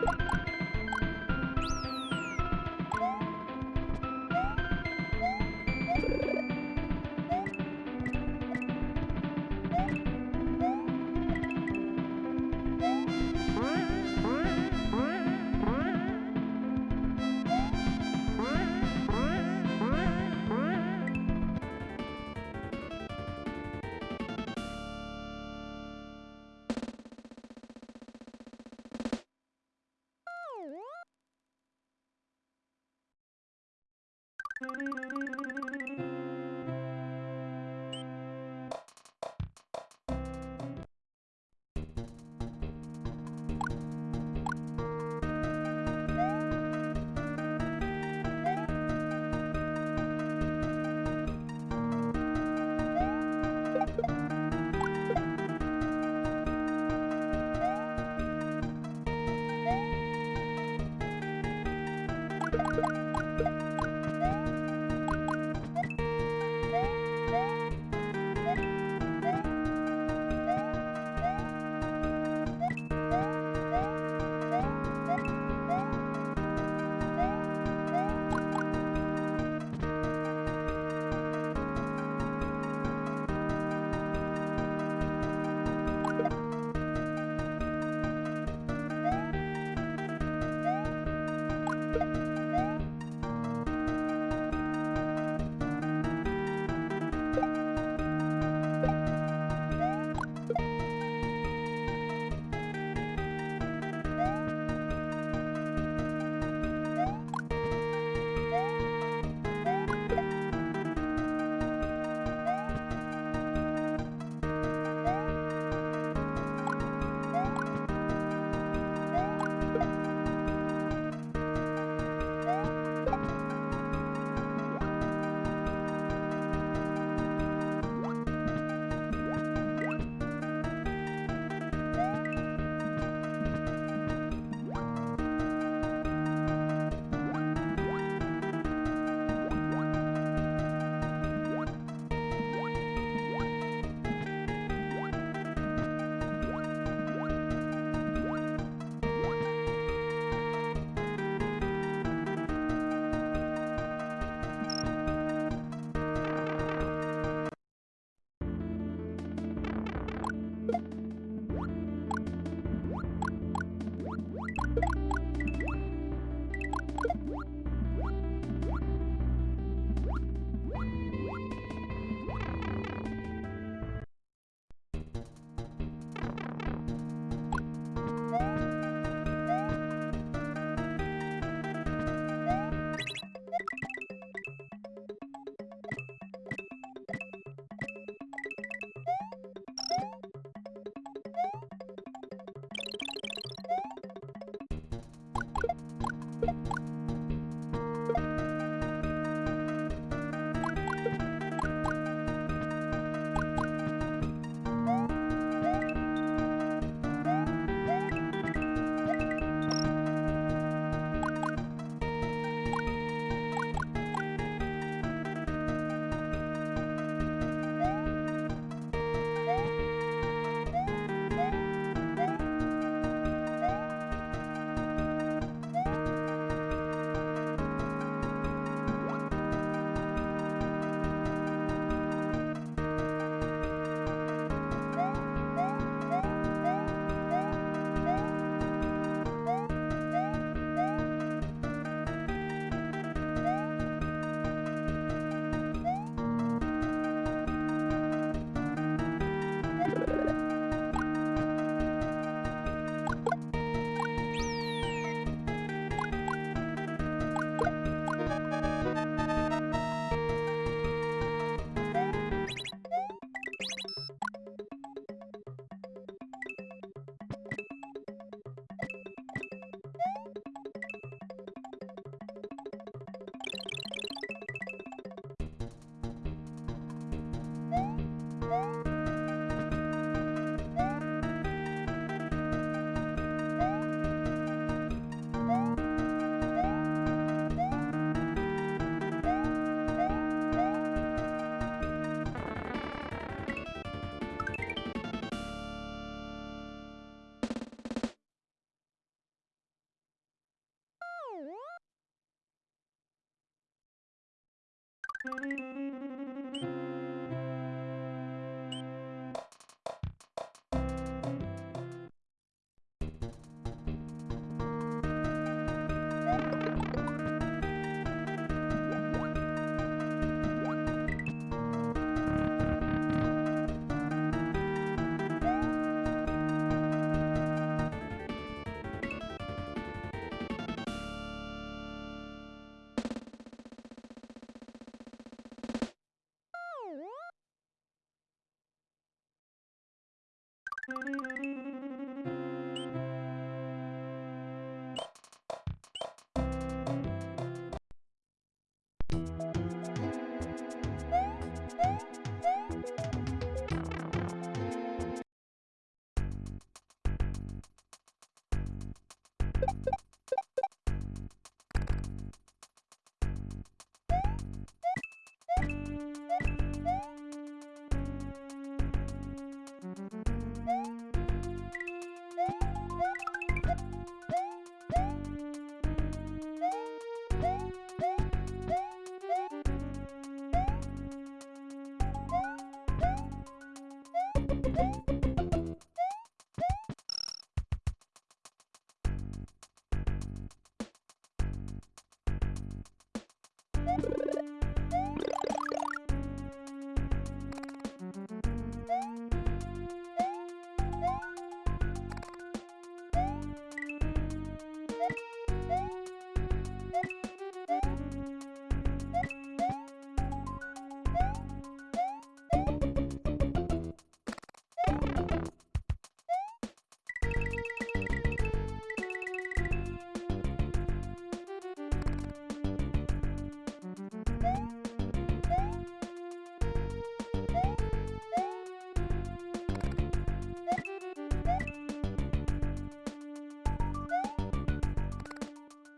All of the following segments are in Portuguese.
you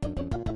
Bye.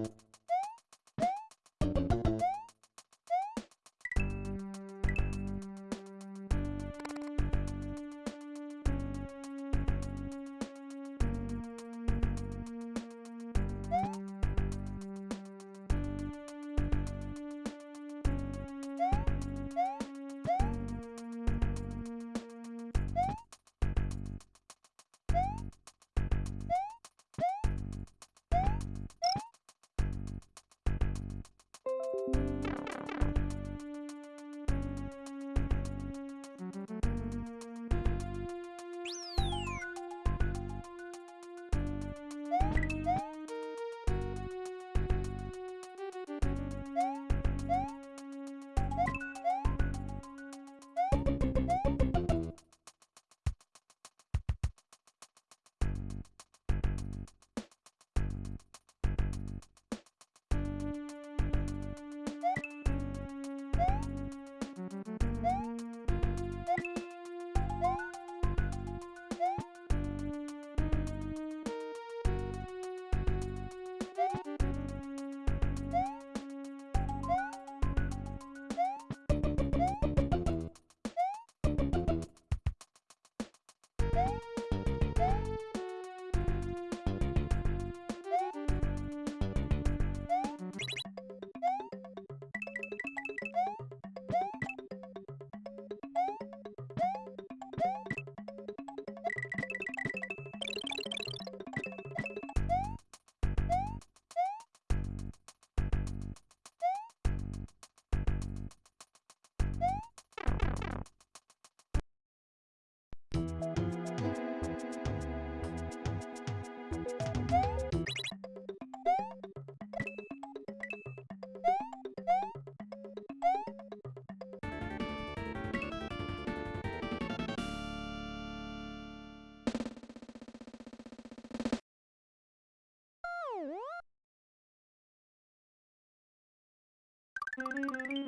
Música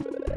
you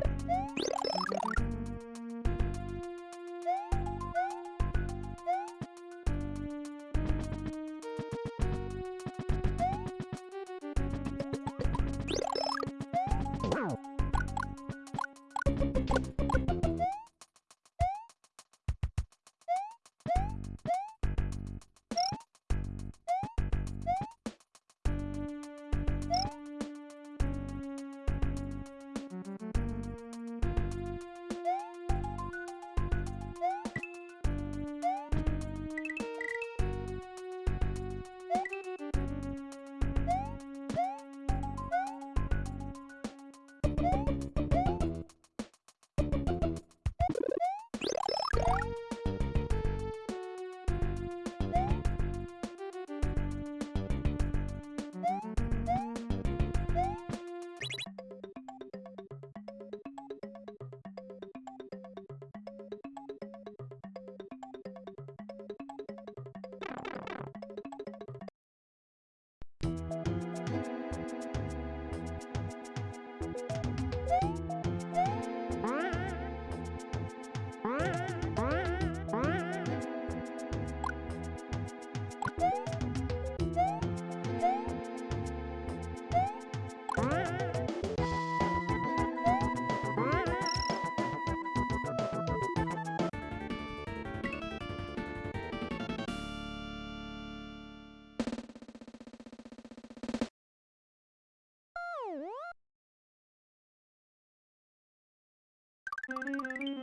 Música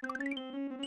Música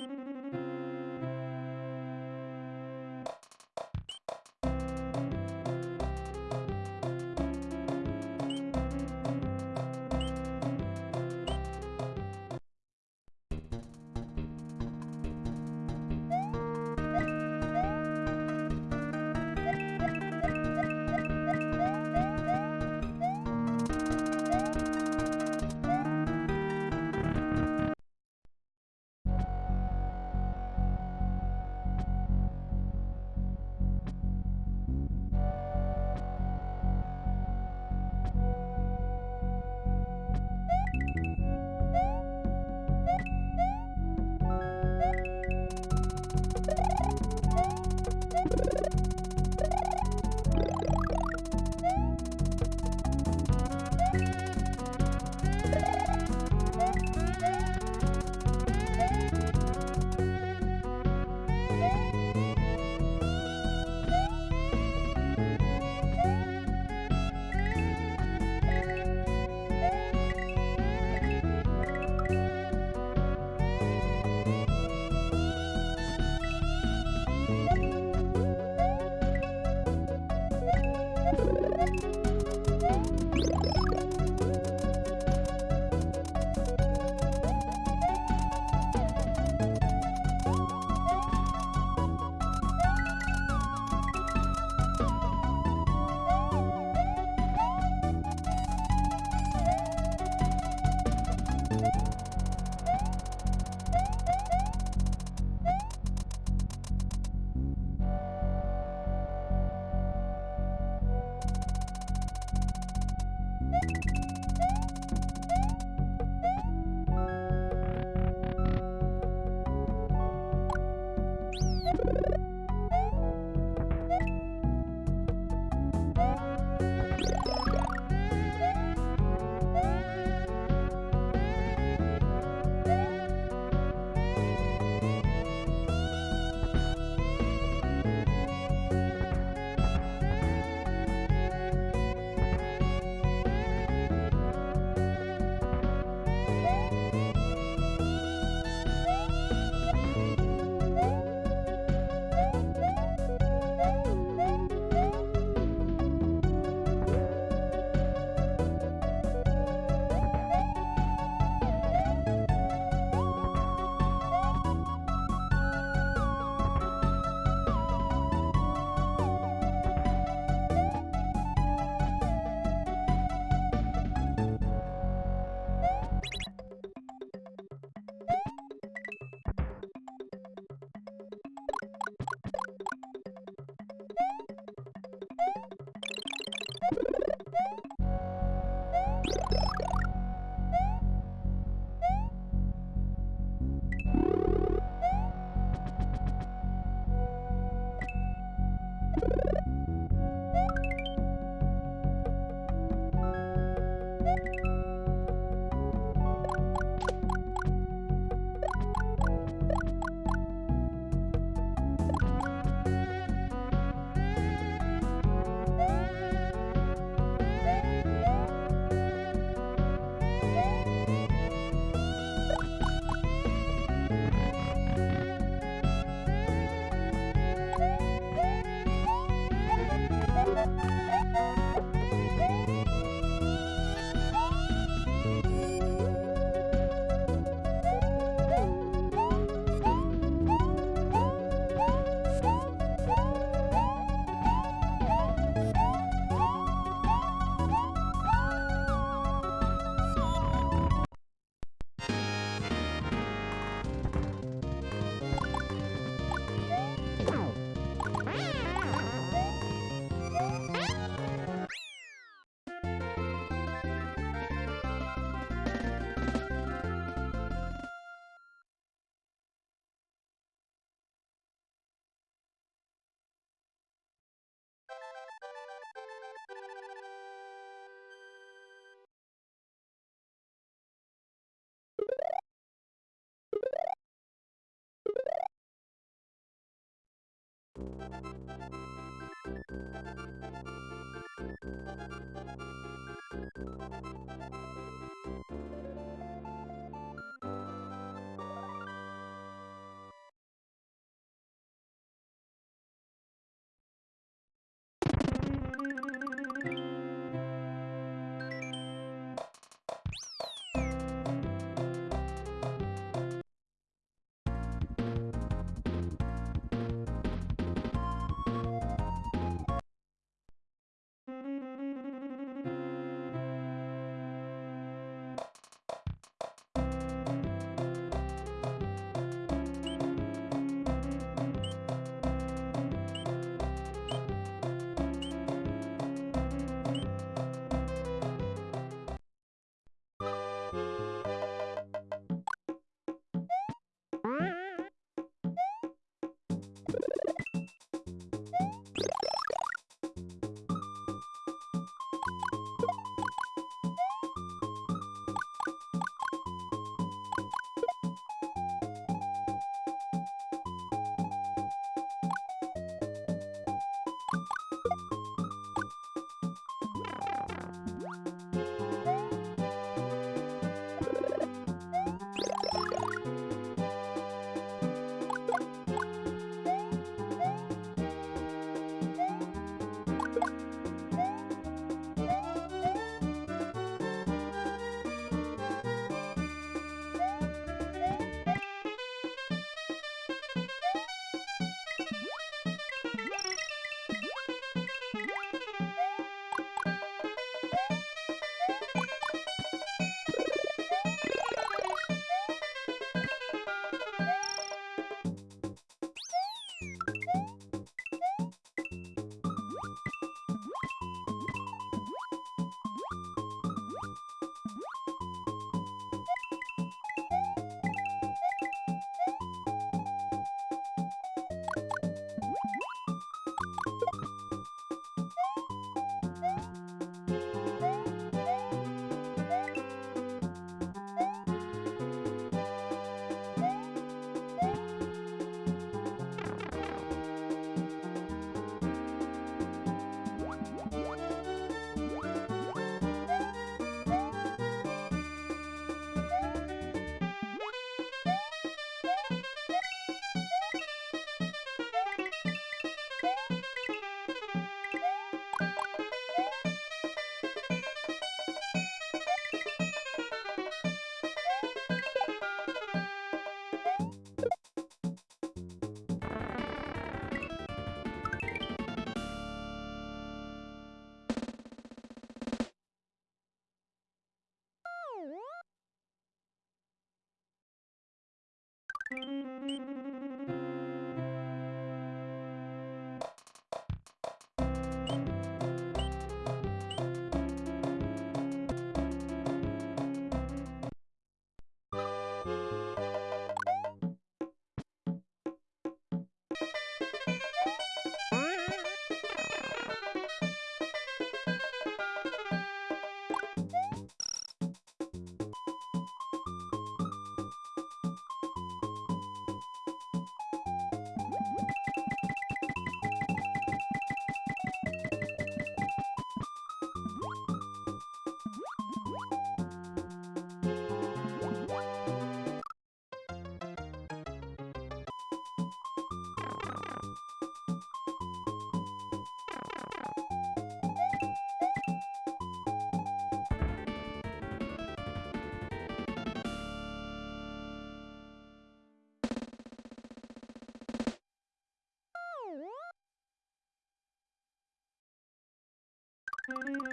Mm-hmm.